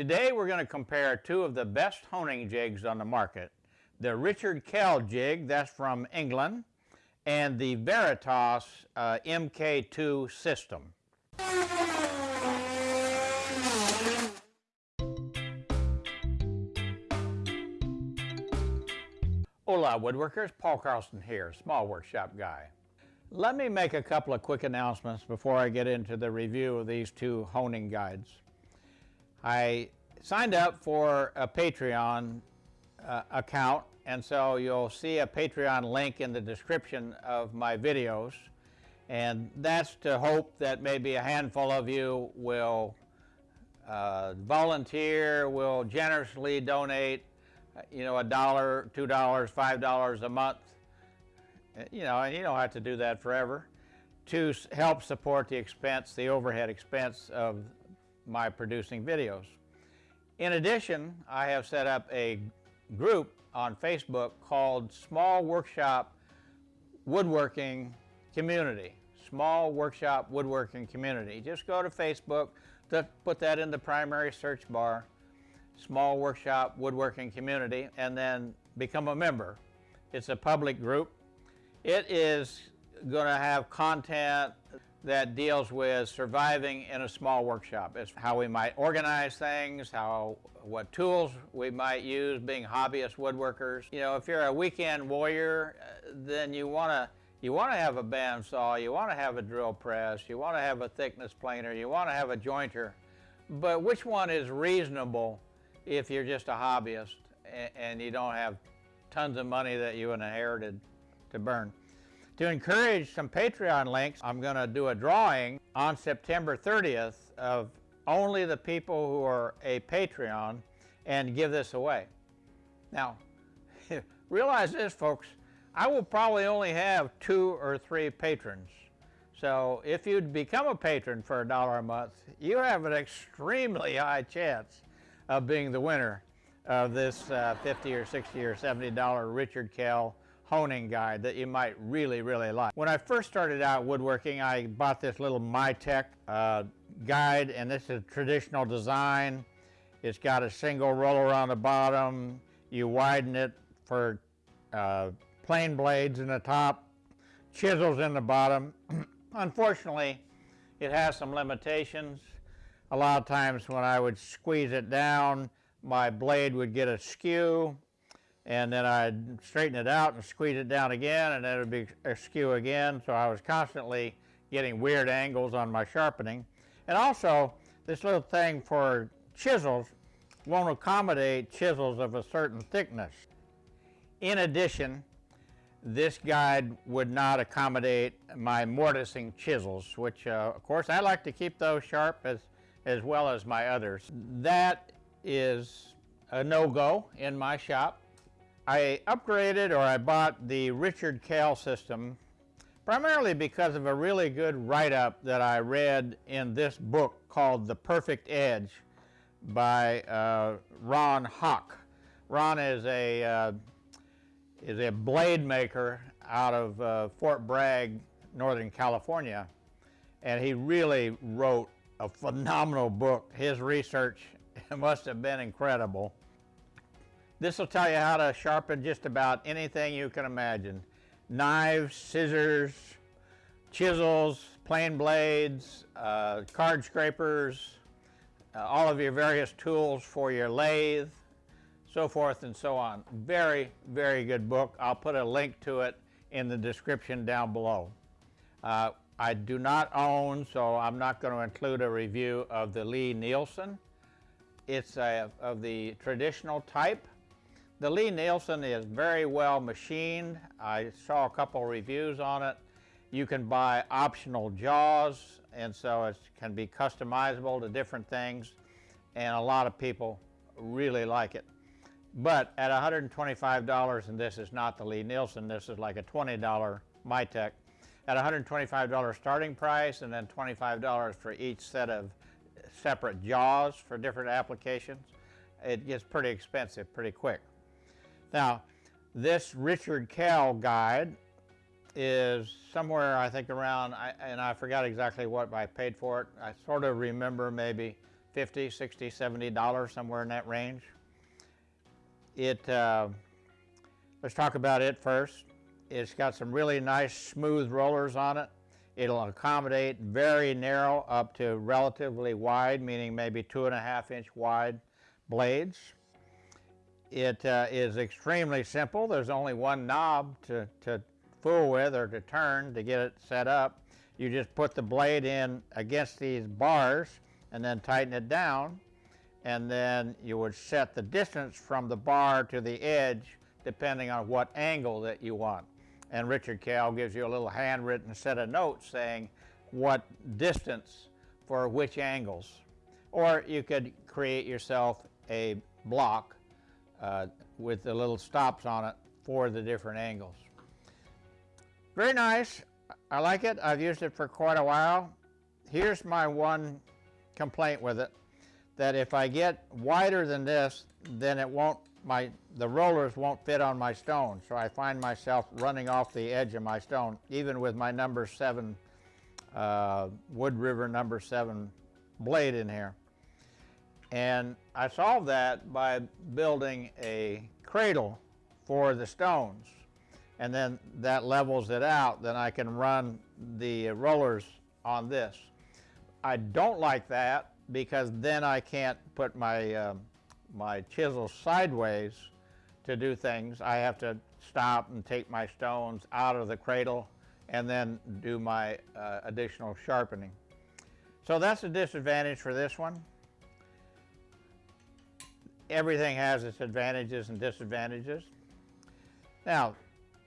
Today we're going to compare two of the best honing jigs on the market. The Richard Kell jig, that's from England, and the Veritas uh, MK2 system. Hola woodworkers, Paul Carlson here, Small Workshop Guy. Let me make a couple of quick announcements before I get into the review of these two honing guides. I signed up for a Patreon uh, account and so you'll see a Patreon link in the description of my videos. And that's to hope that maybe a handful of you will uh, volunteer, will generously donate you know, a dollar, two dollars, five dollars a month, uh, you know, and you don't have to do that forever, to help support the expense, the overhead expense of my producing videos. In addition, I have set up a group on Facebook called Small Workshop Woodworking Community. Small Workshop Woodworking Community. Just go to Facebook, to put that in the primary search bar, Small Workshop Woodworking Community, and then become a member. It's a public group. It is going to have content that deals with surviving in a small workshop. It's how we might organize things, how what tools we might use being hobbyist woodworkers. You know, if you're a weekend warrior, uh, then you want to you want to have a bandsaw, you want to have a drill press, you want to have a thickness planer, you want to have a jointer. But which one is reasonable if you're just a hobbyist and you don't have tons of money that you inherited to burn? To encourage some Patreon links, I'm going to do a drawing on September 30th of only the people who are a Patreon and give this away. Now, realize this, folks, I will probably only have two or three patrons. So if you'd become a patron for a dollar a month, you have an extremely high chance of being the winner of this uh, 50 or 60 or 70 dollar Richard Kell honing guide that you might really, really like. When I first started out woodworking, I bought this little Mytech uh, guide, and this is a traditional design. It's got a single roller on the bottom. You widen it for uh, plane blades in the top, chisels in the bottom. Unfortunately, it has some limitations. A lot of times when I would squeeze it down, my blade would get askew and then I'd straighten it out and squeeze it down again and then it would be askew again so I was constantly getting weird angles on my sharpening and also this little thing for chisels won't accommodate chisels of a certain thickness. In addition this guide would not accommodate my mortising chisels which uh, of course I like to keep those sharp as as well as my others. That is a no-go in my shop I upgraded or I bought the Richard Kell system primarily because of a really good write-up that I read in this book called The Perfect Edge by uh, Ron Hock. Ron is a, uh, is a blade maker out of uh, Fort Bragg, Northern California, and he really wrote a phenomenal book. His research must have been incredible. This will tell you how to sharpen just about anything you can imagine. Knives, scissors, chisels, plane blades, uh, card scrapers, uh, all of your various tools for your lathe, so forth and so on. Very, very good book. I'll put a link to it in the description down below. Uh, I do not own, so I'm not going to include a review of the Lie-Nielsen. It's a, of the traditional type. The Lie-Nielsen is very well machined. I saw a couple reviews on it. You can buy optional jaws and so it can be customizable to different things and a lot of people really like it. But at $125, and this is not the Lie-Nielsen, this is like a $20 Mytech, at $125 starting price and then $25 for each set of separate jaws for different applications, it gets pretty expensive pretty quick. Now, this Richard Kell guide is somewhere, I think, around, and I forgot exactly what I paid for it. I sort of remember maybe 50, 60, 70 dollars, somewhere in that range. It, uh, let's talk about it first. It's got some really nice smooth rollers on it. It'll accommodate very narrow up to relatively wide, meaning maybe two and a half inch wide blades. It uh, is extremely simple. There's only one knob to, to fool with or to turn to get it set up. You just put the blade in against these bars and then tighten it down and then you would set the distance from the bar to the edge depending on what angle that you want. And Richard Kell gives you a little handwritten set of notes saying what distance for which angles. Or you could create yourself a block uh, with the little stops on it for the different angles. Very nice. I like it. I've used it for quite a while. Here's my one complaint with it, that if I get wider than this, then it won't, my, the rollers won't fit on my stone. So I find myself running off the edge of my stone, even with my number seven, uh, Wood River number seven blade in here. And I solved that by building a cradle for the stones. And then that levels it out, then I can run the rollers on this. I don't like that because then I can't put my, uh, my chisel sideways to do things. I have to stop and take my stones out of the cradle and then do my uh, additional sharpening. So that's a disadvantage for this one everything has its advantages and disadvantages. Now,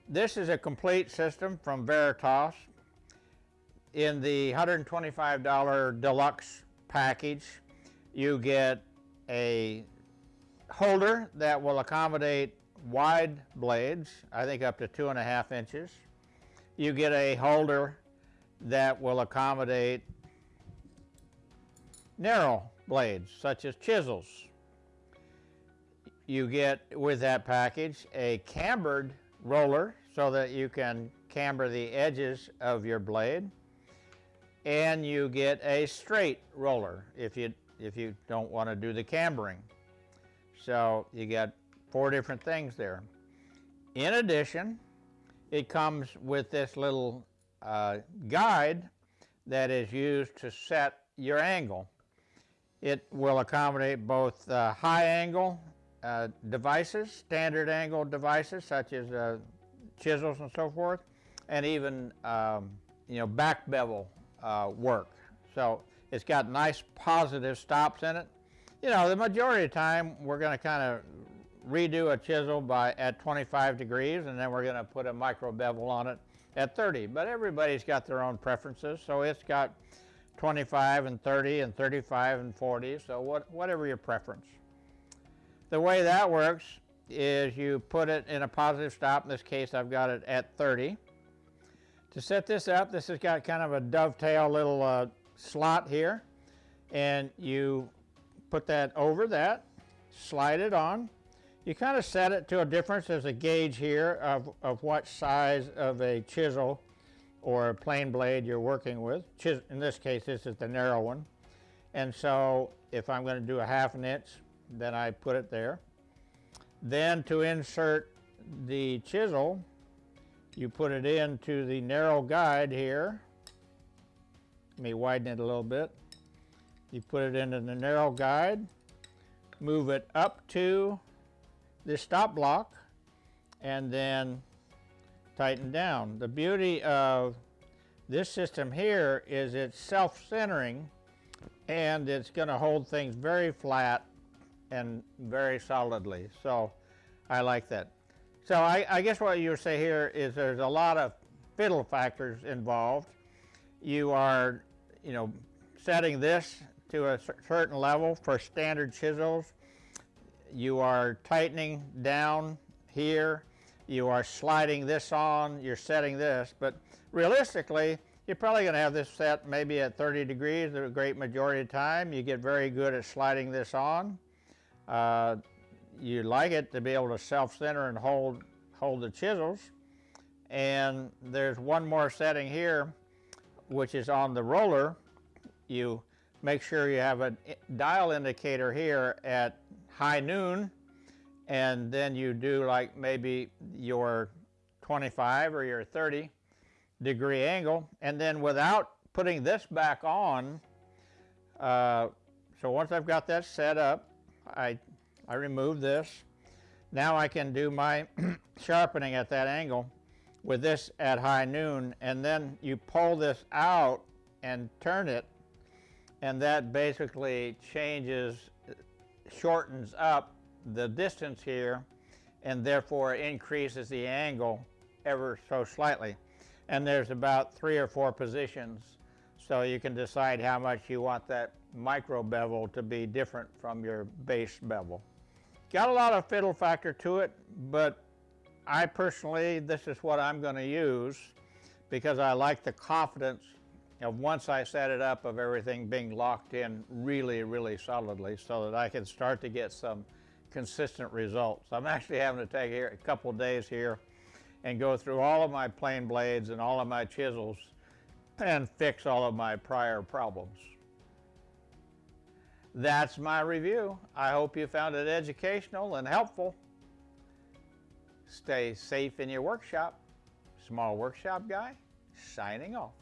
this is a complete system from Veritas. In the $125 deluxe package, you get a holder that will accommodate wide blades, I think up to two and a half inches. You get a holder that will accommodate narrow blades, such as chisels, you get with that package a cambered roller so that you can camber the edges of your blade and you get a straight roller if you if you don't want to do the cambering. So you get four different things there. In addition, it comes with this little uh, guide that is used to set your angle. It will accommodate both uh, high angle uh, devices, standard angle devices such as uh, chisels and so forth, and even um, you know back bevel uh, work. So it's got nice positive stops in it. You know, the majority of the time we're going to kind of redo a chisel by at 25 degrees and then we're going to put a micro bevel on it at 30. But everybody's got their own preferences. So it's got 25 and 30 and 35 and 40. So what, whatever your preference. The way that works is you put it in a positive stop. In this case, I've got it at 30. To set this up, this has got kind of a dovetail little uh, slot here. And you put that over that, slide it on. You kind of set it to a difference. There's a gauge here of, of what size of a chisel or a plane blade you're working with. Chis in this case, this is the narrow one. And so if I'm going to do a half an inch, then I put it there. Then to insert the chisel, you put it into the narrow guide here. Let me widen it a little bit. You put it into the narrow guide, move it up to the stop block, and then tighten down. The beauty of this system here is it's self-centering and it's going to hold things very flat and very solidly. So I like that. So I, I guess what you would say here is there's a lot of fiddle factors involved. You are, you know, setting this to a certain level for standard chisels. You are tightening down here. You are sliding this on. You're setting this. But realistically, you're probably going to have this set maybe at 30 degrees the great majority of the time. You get very good at sliding this on. Uh, you like it to be able to self-center and hold, hold the chisels. And there's one more setting here, which is on the roller. You make sure you have a dial indicator here at high noon and then you do like maybe your 25 or your 30 degree angle and then without putting this back on uh, so once I've got that set up I I remove this. Now I can do my sharpening at that angle with this at high noon and then you pull this out and turn it and that basically changes shortens up the distance here and therefore increases the angle ever so slightly. And there's about three or four positions so you can decide how much you want that micro bevel to be different from your base bevel. Got a lot of fiddle factor to it, but I personally, this is what I'm going to use because I like the confidence of once I set it up of everything being locked in really, really solidly so that I can start to get some consistent results. I'm actually having to take here a couple days here and go through all of my plane blades and all of my chisels and fix all of my prior problems. That's my review. I hope you found it educational and helpful. Stay safe in your workshop. Small Workshop Guy, signing off.